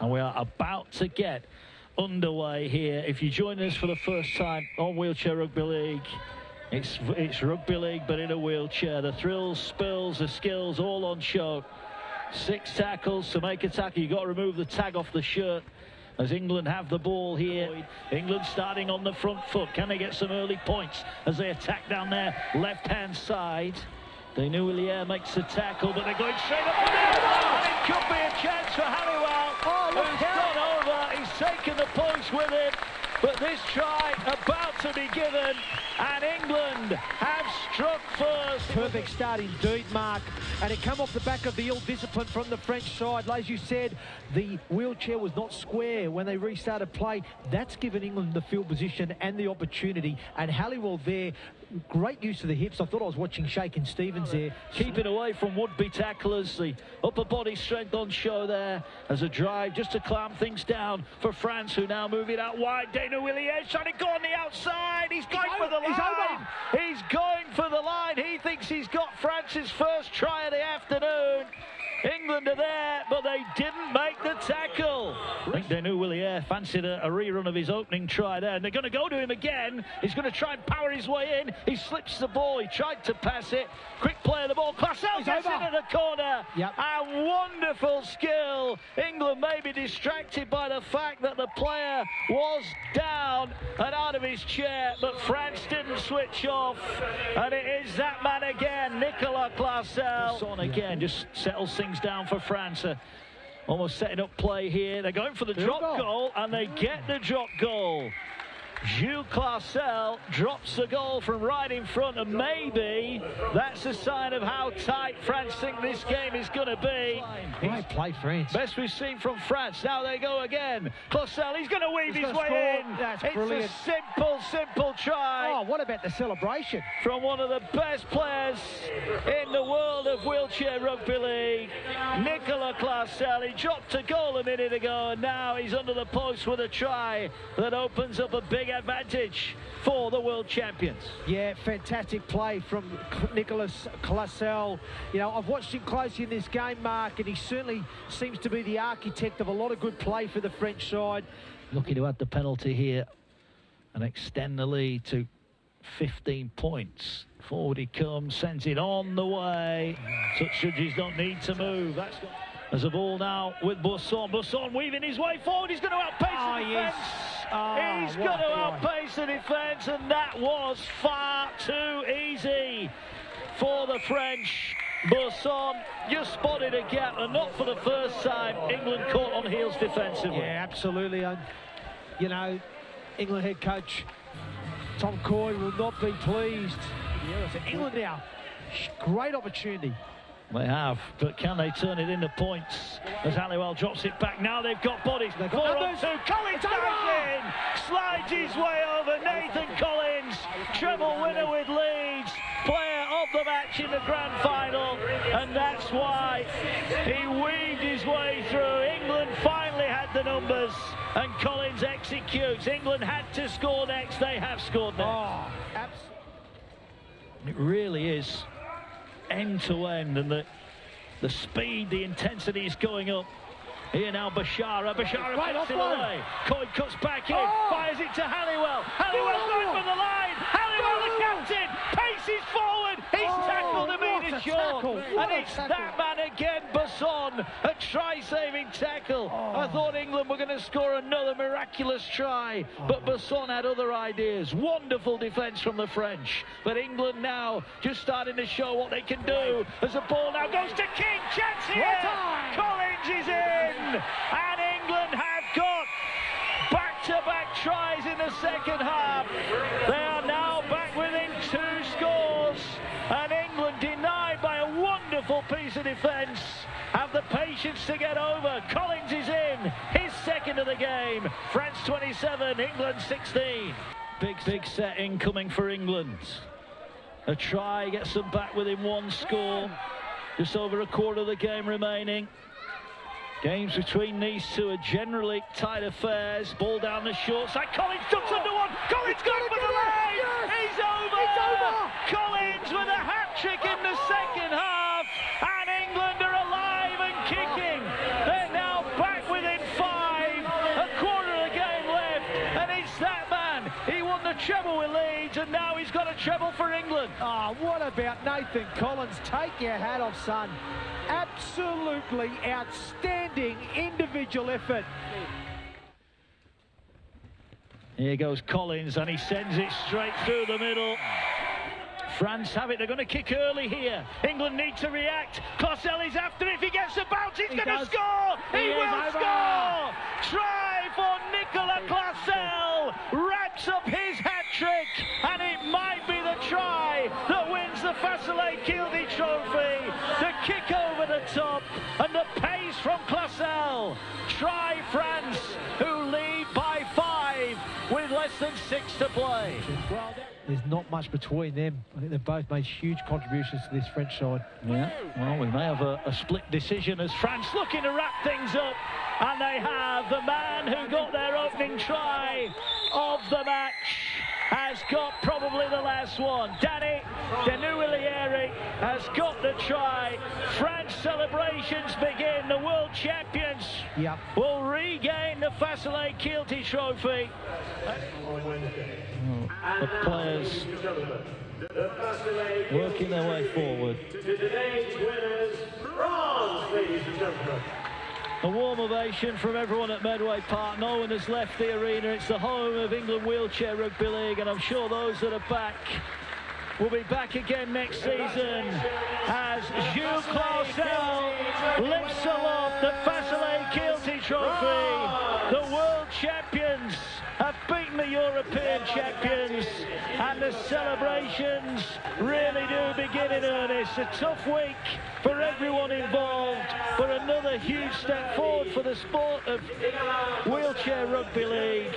And we are about to get underway here. If you join us for the first time on Wheelchair Rugby League, it's, it's rugby league, but in a wheelchair. The thrills, spills, the skills, all on show. Six tackles to make a tackle. You've got to remove the tag off the shirt as England have the ball here. England starting on the front foot. Can they get some early points as they attack down their left-hand side? They knew Willier makes the tackle, but they're going straight up the middle. It could be a chance for Halliwell, oh, who's gone over. He's taken the points with him. But this try about to be given, and England have struck start indeed, Mark. And it come off the back of the ill discipline from the French side. As you said, the wheelchair was not square when they restarted play. That's given England the field position and the opportunity. And Halliwell there great use of the hips. I thought I was watching Shakin' Stevens there. Keeping away from would-be tacklers. The upper body strength on show there as a drive just to clamp things down for France, who now move it out wide. Dana Willier trying to go on the outside. He's going he's for the line. He's, he's going for the line. He's got France's first try of the afternoon. England are there, but they didn't make the tackle. I think they knew Willie Willier fancied a, a, rerun of his opening try there, and they're going to go to him again. He's going to try and power his way in. He slips the ball. He tried to pass it. Quick play of the ball. Clausel gets over. into the corner. Yep. A wonderful skill. England may be distracted by the fact that the player was down and out of his chair, but France didn't switch off. And it is that man again, Nicolas Clausel. On again, just settles things things down for France. Uh, almost setting up play here. They're going for the drop goal. goal, and they get the drop goal. Gilles Clausel drops the goal from right in front, and maybe that's a sign of how tight France think this game is going to be. Great play, France. Best we've seen from France. Now they go again. Clausel, he's going to weave he's his way score. in. That's it's brilliant. a simple, simple try. Oh, what about the celebration? From one of the best players in the world of wheelchair rugby league, Nicolas Clausel. He dropped a goal a minute ago, and now he's under the post with a try that opens up a big advantage for the world champions. Yeah, fantastic play from Nicolas Clausel. You know, I've watched him closely in this game, Mark, and he certainly seems to be the architect of a lot of good play for the French side. Looking to add the penalty here and extend the lead to 15 points. Forward he comes, sends it on the way. Such judges don't need to move. That's as a ball now with Bourson. Bourson weaving his way forward. He's going to outpace oh, the ah, defence. Oh, He's going to outpace the defence, and that was far too easy for the French. Bourson just spotted a gap, and not for the first time. England caught on heels defensively. Yeah, absolutely. And, you know, England head coach Tom Coyd will not be pleased. Yeah, so England now, great opportunity they have, but can they turn it into points? As Halliwell drops it back. Now they've got bodies. They've got Four on two. Collins in. Slides his way over. Nathan Collins, treble winner with Leeds. Player of the match in the grand final. And that's why he weaved his way through. England the numbers. And Collins executes. England had to score next. They have scored next. Oh, it really is end to end and the the speed, the intensity is going up. Here now Bechara, Bechara right cuts it away. Coy cuts back in, oh. fires it to Halliwell. Halliwell oh. going for the line. Halliwell the captain, paces forward. He's oh. Short. And it's that man again, Bourson, a try-saving tackle. Oh. I thought England were going to score another miraculous try, but Bourson had other ideas. Wonderful defence from the French. But England now just starting to show what they can do as the ball now goes to King. Chance here. Collins is in. And wonderful piece of defence have the patience to get over. Collins is in, his second of the game. France 27, England 16. Big, big set incoming for England. A try gets them back within one score. Just over a quarter of the game remaining. Games between these two are generally tight affairs. Ball down the short side. Collins ducks under one. Collins going for the line. A treble for England. Oh, what about Nathan Collins? Take your hat off, son. Absolutely outstanding individual effort. Here goes Collins, and he sends it straight through the middle. France have it. They're going to kick early here. England need to react. Clausel is after. If he gets the bounce, he's He going to score. He, He will score. Try Trophy. The kick over the top, and the pace from Clausel. Try France, who lead by five with less than six to play. There's not much between them. I think they've both made huge contributions to this French side. Yeah, well, we may have a, a split decision as France looking to wrap things up. And they have the man who got their opening try of the match has got probably the last one. Danny Denuilieri has got the try. France celebrations begin. The world champions Yep. will regain the Fassolette-Kielty Trophy. The players working their way forward. To Today's winners, bronze, ladies and gentlemen. A warm ovation from everyone at Medway Park. No one has left the arena. It's the home of England Wheelchair Rugby League, and I'm sure those that are back will be back again next season as Jules Clausel lifts aloft the Fassolette-Kielty Trophy. The world champions have beaten the European champions, and the celebrations really do begin in earnest. A tough week for everyone involved, but another huge step forward for the sport of wheelchair rugby league.